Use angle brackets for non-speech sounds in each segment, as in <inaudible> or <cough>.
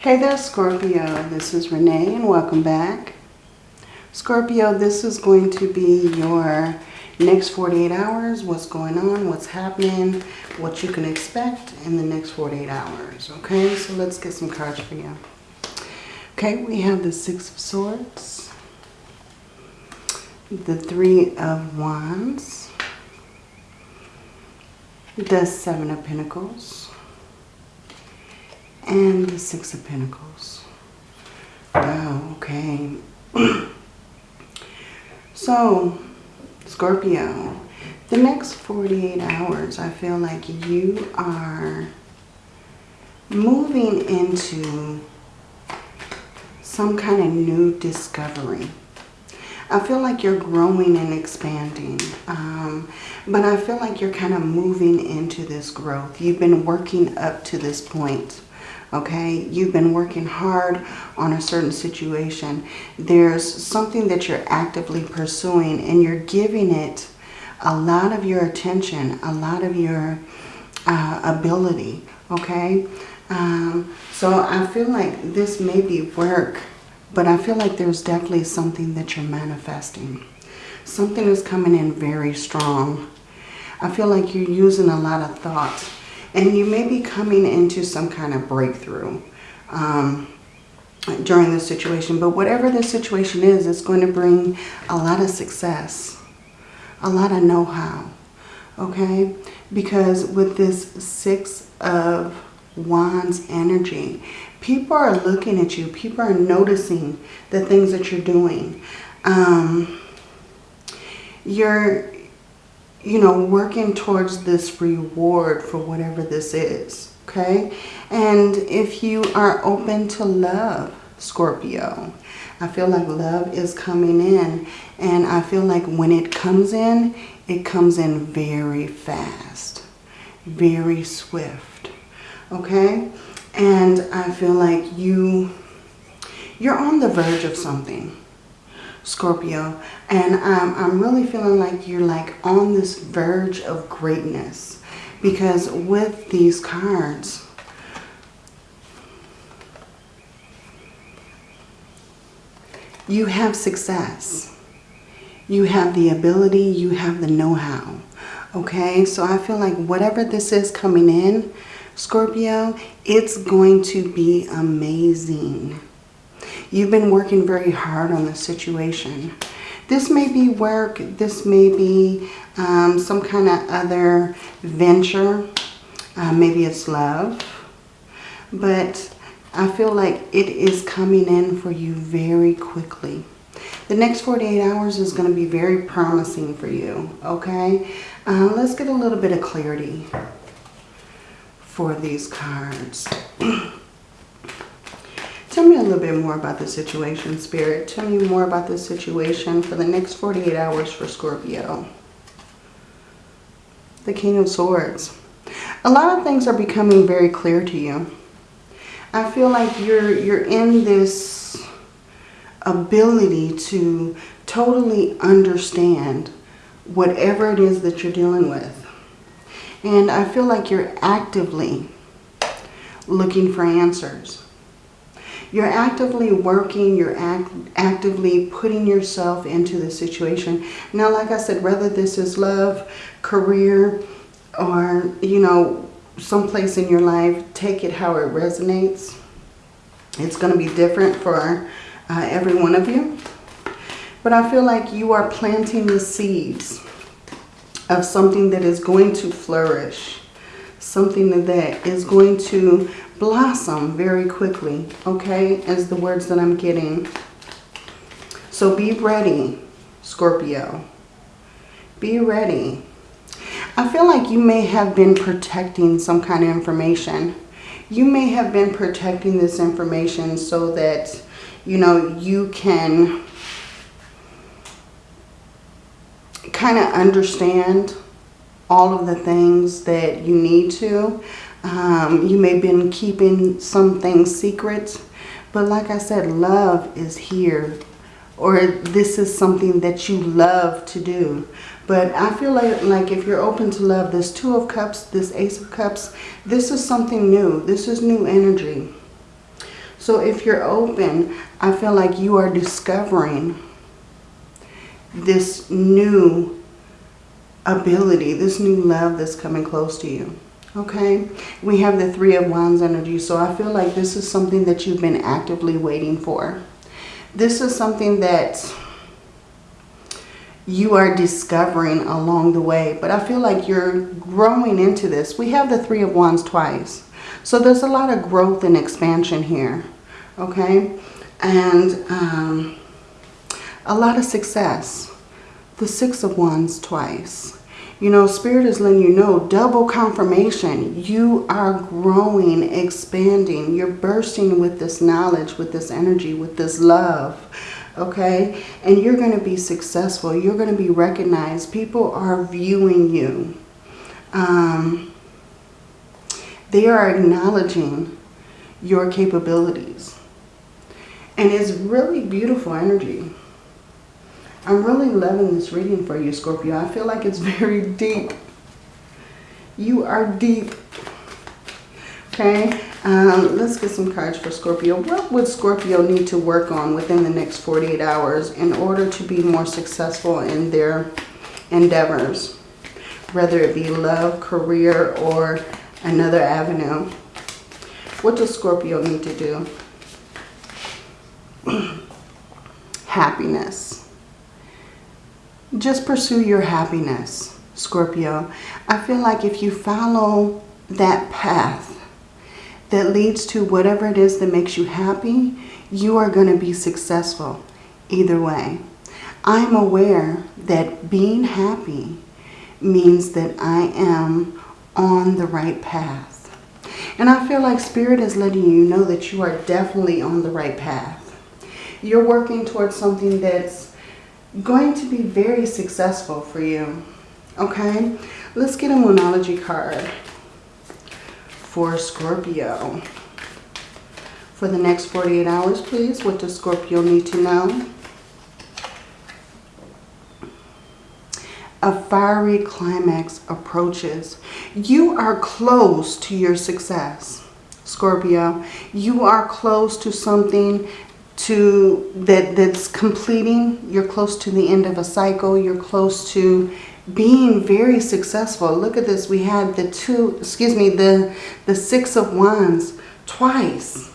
Hey there Scorpio, this is Renee and welcome back. Scorpio, this is going to be your next 48 hours, what's going on, what's happening, what you can expect in the next 48 hours. Okay, so let's get some cards for you. Okay, we have the Six of Swords, the Three of Wands, the Seven of Pentacles, and the Six of Pentacles. Wow, okay. <clears throat> so, Scorpio, the next 48 hours, I feel like you are moving into some kind of new discovery. I feel like you're growing and expanding. Um, but I feel like you're kind of moving into this growth. You've been working up to this point okay? You've been working hard on a certain situation. There's something that you're actively pursuing and you're giving it a lot of your attention, a lot of your uh, ability, okay? Um, so I feel like this may be work, but I feel like there's definitely something that you're manifesting. Something is coming in very strong. I feel like you're using a lot of thought and you may be coming into some kind of breakthrough um, during this situation. But whatever the situation is, it's going to bring a lot of success, a lot of know-how, okay? Because with this Six of Wands energy, people are looking at you. People are noticing the things that you're doing. Um, you're you know, working towards this reward for whatever this is, okay? And if you are open to love, Scorpio, I feel like love is coming in. And I feel like when it comes in, it comes in very fast, very swift, okay? And I feel like you, you're on the verge of something, Scorpio. And um, I'm really feeling like you're like on this verge of greatness. Because with these cards, you have success. You have the ability, you have the know-how. Okay, so I feel like whatever this is coming in, Scorpio, it's going to be amazing. You've been working very hard on the situation. This may be work. This may be um, some kind of other venture. Uh, maybe it's love. But I feel like it is coming in for you very quickly. The next 48 hours is going to be very promising for you, okay? Uh, let's get a little bit of clarity for these cards. <clears throat> Little bit more about the situation, Spirit. Tell me more about the situation for the next 48 hours for Scorpio. The King of Swords. A lot of things are becoming very clear to you. I feel like you're you're in this ability to totally understand whatever it is that you're dealing with. And I feel like you're actively looking for answers. You're actively working, you're act actively putting yourself into the situation. Now, like I said, whether this is love, career, or, you know, someplace in your life, take it how it resonates. It's going to be different for uh, every one of you. But I feel like you are planting the seeds of something that is going to flourish. Something that is going to blossom very quickly, okay, as the words that I'm getting. So be ready, Scorpio. Be ready. I feel like you may have been protecting some kind of information. You may have been protecting this information so that, you know, you can kind of understand all of the things that you need to. Um, you may have been keeping some things secret. But like I said, love is here. Or this is something that you love to do. But I feel like, like if you're open to love, this Two of Cups, this Ace of Cups, this is something new. This is new energy. So if you're open, I feel like you are discovering this new ability, this new love that's coming close to you. Okay, we have the Three of Wands energy, so I feel like this is something that you've been actively waiting for. This is something that you are discovering along the way, but I feel like you're growing into this. We have the Three of Wands twice, so there's a lot of growth and expansion here, okay? And um, a lot of success. The Six of Wands twice. You know, Spirit is letting you know, double confirmation. You are growing, expanding. You're bursting with this knowledge, with this energy, with this love. Okay? And you're going to be successful. You're going to be recognized. People are viewing you. Um, they are acknowledging your capabilities. And it's really beautiful energy. I'm really loving this reading for you, Scorpio. I feel like it's very deep. You are deep. Okay, um, let's get some cards for Scorpio. What would Scorpio need to work on within the next 48 hours in order to be more successful in their endeavors? Whether it be love, career, or another avenue. What does Scorpio need to do? <clears throat> Happiness just pursue your happiness, Scorpio. I feel like if you follow that path that leads to whatever it is that makes you happy, you are going to be successful either way. I'm aware that being happy means that I am on the right path. And I feel like Spirit is letting you know that you are definitely on the right path. You're working towards something that's going to be very successful for you. Okay, let's get a Moonology card for Scorpio. For the next 48 hours, please, what does Scorpio need to know? A fiery climax approaches. You are close to your success, Scorpio. You are close to something to that that's completing you're close to the end of a cycle you're close to being very successful. Look at this we had the two excuse me the the six of wands twice.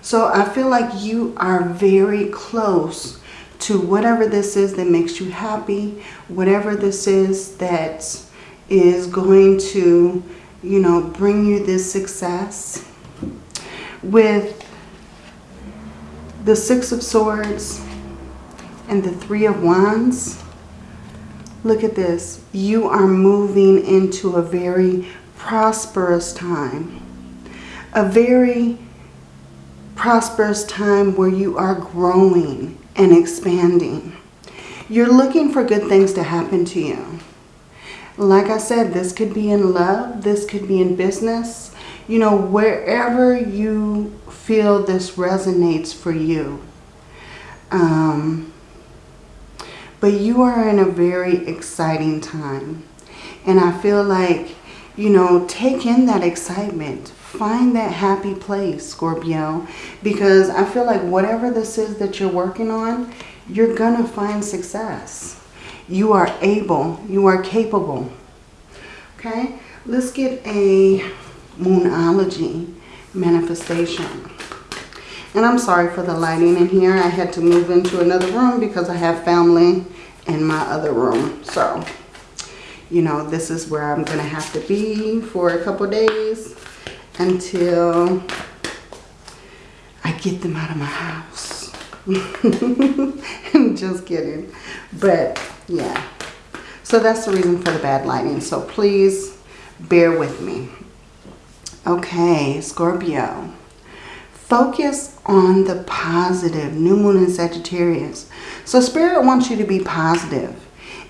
So i feel like you are very close to whatever this is that makes you happy whatever this is that is going to you know bring you this success. With the Six of Swords and the Three of Wands, look at this. You are moving into a very prosperous time. A very prosperous time where you are growing and expanding. You're looking for good things to happen to you. Like I said, this could be in love. This could be in business. You know, wherever you feel this resonates for you. Um, but you are in a very exciting time. And I feel like, you know, take in that excitement. Find that happy place, Scorpio. Because I feel like whatever this is that you're working on, you're going to find success. You are able. You are capable. Okay? Let's get a Moonology manifestation. And I'm sorry for the lighting in here. I had to move into another room because I have family in my other room. So, you know, this is where I'm going to have to be for a couple days until I get them out of my house. <laughs> I'm just kidding. But, yeah. So that's the reason for the bad lighting. So please bear with me. Okay, Scorpio. Focus on the positive. New Moon in Sagittarius. So Spirit wants you to be positive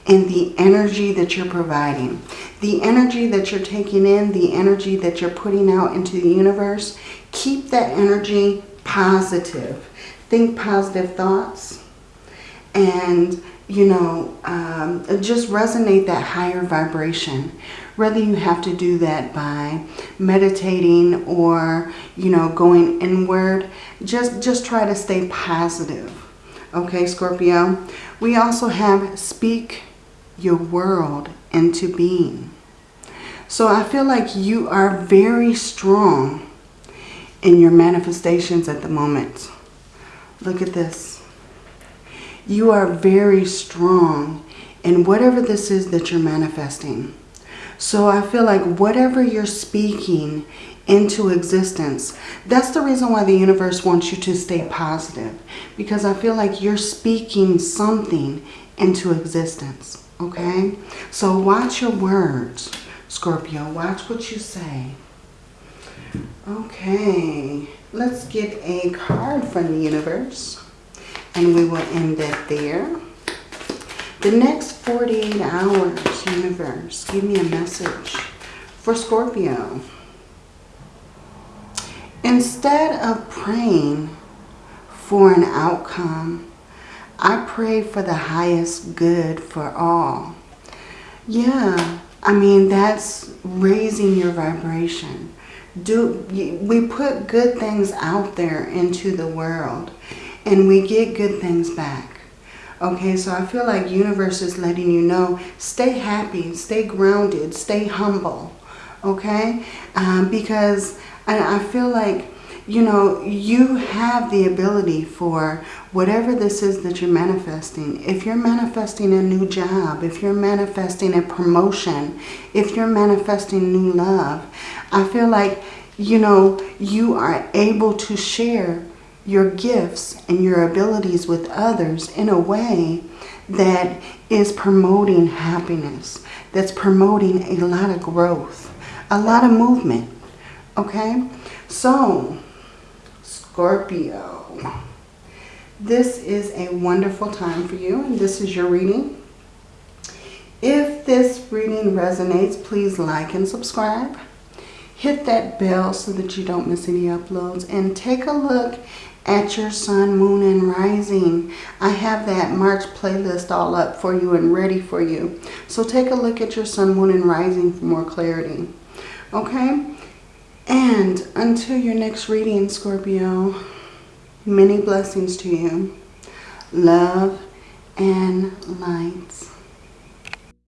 in the energy that you're providing. The energy that you're taking in, the energy that you're putting out into the universe. Keep that energy positive. Think positive thoughts. And, you know, um, just resonate that higher vibration. Whether you have to do that by meditating or, you know, going inward, just, just try to stay positive. Okay, Scorpio? We also have speak your world into being. So I feel like you are very strong in your manifestations at the moment. Look at this. You are very strong in whatever this is that you're manifesting. So I feel like whatever you're speaking into existence, that's the reason why the universe wants you to stay positive. Because I feel like you're speaking something into existence. Okay? So watch your words, Scorpio. Watch what you say. Okay. Let's get a card from the universe. And we will end it there. The next 48 hours, universe, give me a message for Scorpio. Instead of praying for an outcome, I pray for the highest good for all. Yeah, I mean, that's raising your vibration. Do We put good things out there into the world and we get good things back. Okay, so I feel like universe is letting you know, stay happy, stay grounded, stay humble. Okay, um, because I, I feel like, you know, you have the ability for whatever this is that you're manifesting. If you're manifesting a new job, if you're manifesting a promotion, if you're manifesting new love, I feel like, you know, you are able to share your gifts and your abilities with others in a way that is promoting happiness, that's promoting a lot of growth, a lot of movement. Okay? So, Scorpio, this is a wonderful time for you, and this is your reading. If this reading resonates, please like and subscribe. Hit that bell so that you don't miss any uploads. And take a look at your sun, moon, and rising. I have that March playlist all up for you and ready for you. So take a look at your sun, moon, and rising for more clarity. Okay? And until your next reading, Scorpio, many blessings to you. Love and lights.